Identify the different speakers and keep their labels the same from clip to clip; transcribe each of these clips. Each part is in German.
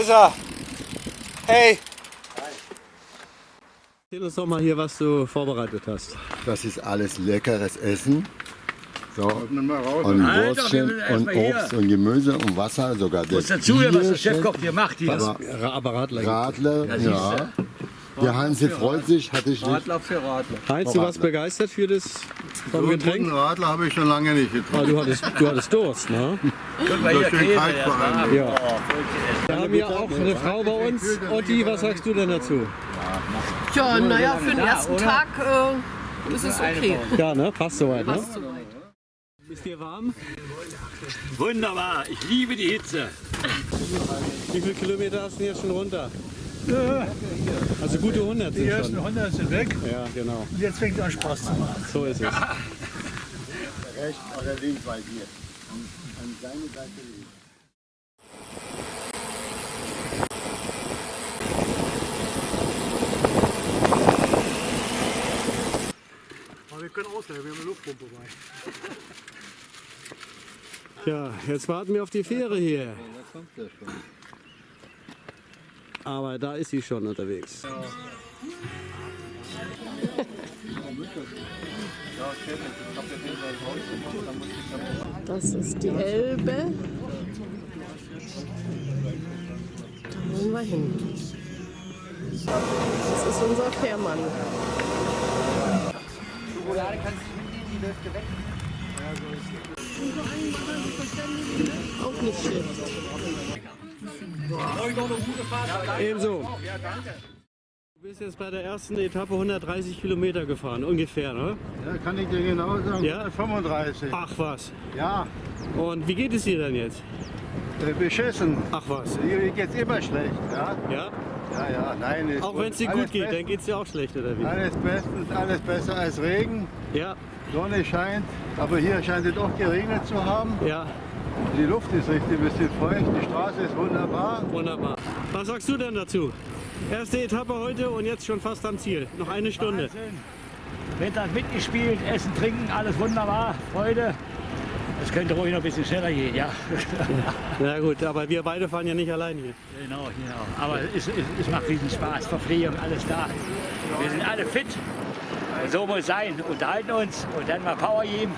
Speaker 1: ist er. Hey.
Speaker 2: Erzähl uns doch mal hier, was du vorbereitet hast.
Speaker 3: Das ist alles leckeres Essen. So, und
Speaker 4: Alter,
Speaker 3: Wurstchen
Speaker 4: wir
Speaker 3: und
Speaker 4: mal hier.
Speaker 3: Obst und Gemüse und Wasser sogar.
Speaker 4: Muss dazu, was der Chefkoch hier macht hier.
Speaker 3: Aber
Speaker 2: Aber Radler.
Speaker 3: Radler,
Speaker 4: du.
Speaker 3: ja. Der Hansi freut sich, hatte ich nicht.
Speaker 1: Radler für Radler.
Speaker 2: Heinz, du warst begeistert für das vom Getränk?
Speaker 5: Radler habe ich schon lange nicht
Speaker 2: Ah,
Speaker 5: getrunken.
Speaker 2: du, hattest, du hattest Durst, ne?
Speaker 4: Guck mal hier, Käse.
Speaker 2: Ja. Wir haben hier auch eine Frau bei uns. Otti, was sagst du denn dazu?
Speaker 6: Ja, naja, für den ersten Tag äh, ist es okay.
Speaker 2: Ja, ne? Passt soweit, ne? Ist dir warm?
Speaker 4: Wunderbar, ich liebe die Hitze.
Speaker 2: Wie viele Kilometer hast du jetzt schon runter? Also gute 100 sind
Speaker 7: Die ersten
Speaker 2: schon.
Speaker 7: 100 sind weg
Speaker 2: Ja, genau.
Speaker 7: und jetzt fängt es an Spaß zu machen.
Speaker 2: So ist es.
Speaker 3: Rechts oder links bei dir. An, an seine Seite links.
Speaker 7: Können ausleihen, wir haben eine Luftpumpe bei.
Speaker 2: Ja, jetzt warten wir auf die Fähre hier. Aber da ist sie schon unterwegs.
Speaker 6: Das ist die Elbe. Da wollen wir hin. Das ist unser Fährmann. Auch nicht schlecht.
Speaker 2: Ebenso. Du bist jetzt bei der ersten Etappe 130 Kilometer gefahren, ungefähr, ne?
Speaker 5: Ja, kann ich dir genau sagen.
Speaker 2: Ja?
Speaker 5: 35.
Speaker 2: Ach was.
Speaker 5: Ja,
Speaker 2: Und wie geht es dir denn jetzt?
Speaker 5: äh, beschissen.
Speaker 2: Ach was.
Speaker 5: Hier geht's immer schlecht. Ja,
Speaker 2: Ja?
Speaker 5: Ja, ja. Nein, ist
Speaker 2: Auch wenn es dir
Speaker 5: alles
Speaker 2: gut geht,
Speaker 5: best-
Speaker 2: dann geht es dir auch schlecht, oder wie?
Speaker 5: Alles bestens, alles besser als Regen.
Speaker 2: Ja,
Speaker 5: Sonne scheint, aber hier scheint es auch geregnet zu haben.
Speaker 2: ja,
Speaker 5: Die Luft ist richtig ein bisschen feucht, die Straße ist wunderbar.
Speaker 2: wunderbar. Was sagst du denn dazu? Erste Etappe heute und jetzt schon fast am Ziel. Noch eine Stunde.
Speaker 4: Wahnsinn. Wetter hat mitgespielt, Essen, Trinken, alles wunderbar, Freude. Es könnte ruhig noch ein bisschen schneller gehen, ja.
Speaker 2: Na gut, aber wir beide fahren ja nicht allein hier.
Speaker 4: Genau, genau. Aber es, es, es macht riesen Spaß, Verpflegung, alles da. Wir sind alle fit. So muss es sein. Unterhalten uns und dann mal Power geben.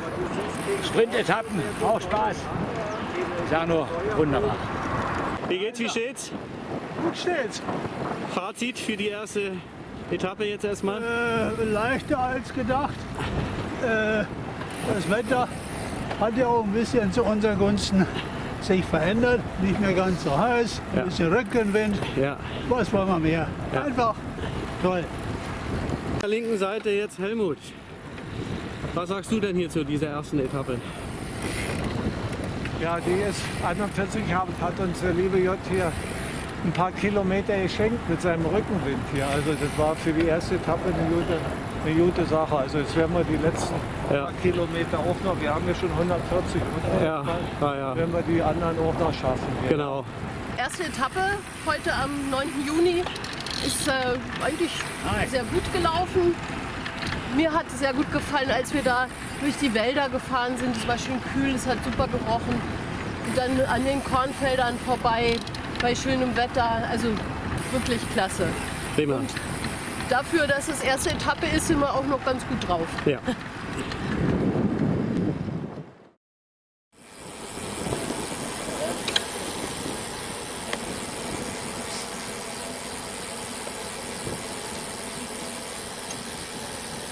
Speaker 4: Sprintetappen, auch Spaß. Ich sage nur, wunderbar.
Speaker 2: Wie geht's, wie steht's?
Speaker 7: Gut steht's.
Speaker 2: Fazit für die erste Etappe jetzt erstmal?
Speaker 7: Äh, leichter als gedacht. Äh, das Wetter hat ja auch ein bisschen zu unseren Gunsten sich verändert. Nicht mehr ganz so heiß, ein
Speaker 2: Ja.
Speaker 7: bisschen Rückenwind.
Speaker 2: Ja.
Speaker 7: Was wollen wir mehr?
Speaker 2: Ja.
Speaker 7: Einfach toll.
Speaker 2: Auf der linken Seite jetzt Helmut. Was sagst du denn hier zu dieser ersten Etappe?
Speaker 8: Ja, die ist 41, hat, hat uns der liebe J hier ein paar Kilometer geschenkt mit seinem Rückenwind hier. Also das war für die erste Etappe eine gute, eine gute Sache. Also jetzt werden wir die letzten
Speaker 2: Ja.
Speaker 8: paar Kilometer auch noch, wir haben ja schon 140, oder?
Speaker 2: Ja, ja, ja.
Speaker 8: Werden wir die anderen auch noch schaffen.
Speaker 2: Genau.
Speaker 6: Erste Etappe heute am 9. Juni ist äh, eigentlich sehr gut gelaufen. Mir hat es sehr gut gefallen, als wir da durch die Wälder gefahren sind. Es war schön kühl, es hat super gerochen. Und dann an den Kornfeldern vorbei bei schönem Wetter. Also wirklich klasse.
Speaker 2: Prima.
Speaker 6: Dafür, dass es erste Etappe ist, sind wir auch noch ganz gut drauf.
Speaker 2: Ja.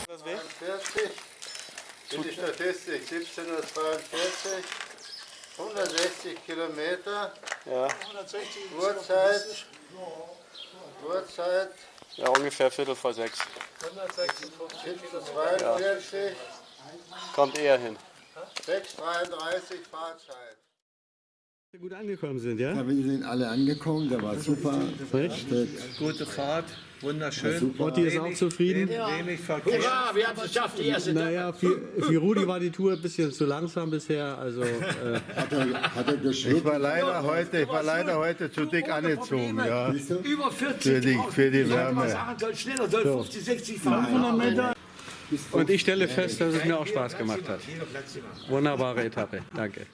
Speaker 5: Das 40. Für die Statistik 1742. 160 Kilometer.
Speaker 2: Ja,
Speaker 5: Uhrzeit. Uhrzeit
Speaker 2: ja ungefähr Viertel vor sechs.
Speaker 5: 1742.
Speaker 2: Kommt eher hin.
Speaker 5: 633 Fahrzeit.
Speaker 2: Gut angekommen sind, ja?
Speaker 3: Ja, wir sind alle angekommen, der war super.
Speaker 2: Echt?
Speaker 1: Gute Fahrt, wunderschön.
Speaker 2: Otti ist auch zufrieden.
Speaker 1: Wenig Verkehr.
Speaker 4: Hurra, wir haben es geschafft, die erste Etappe.
Speaker 2: Naja, für, für Rudi war die Tour ein bisschen zu langsam bisher. Also, äh,
Speaker 3: Hat er, hat er
Speaker 5: Ich war leider heute, ich war leider heute zu dick angezogen, ja.
Speaker 4: Über 40
Speaker 5: Für die, für die
Speaker 4: Ich hätte mal
Speaker 5: Wärme.
Speaker 4: sagen sollen, schneller, soll 50, 60 fahren.
Speaker 2: und ich stelle fest, dass es mir auch Spaß gemacht hat. Wunderbare Etappe. Danke.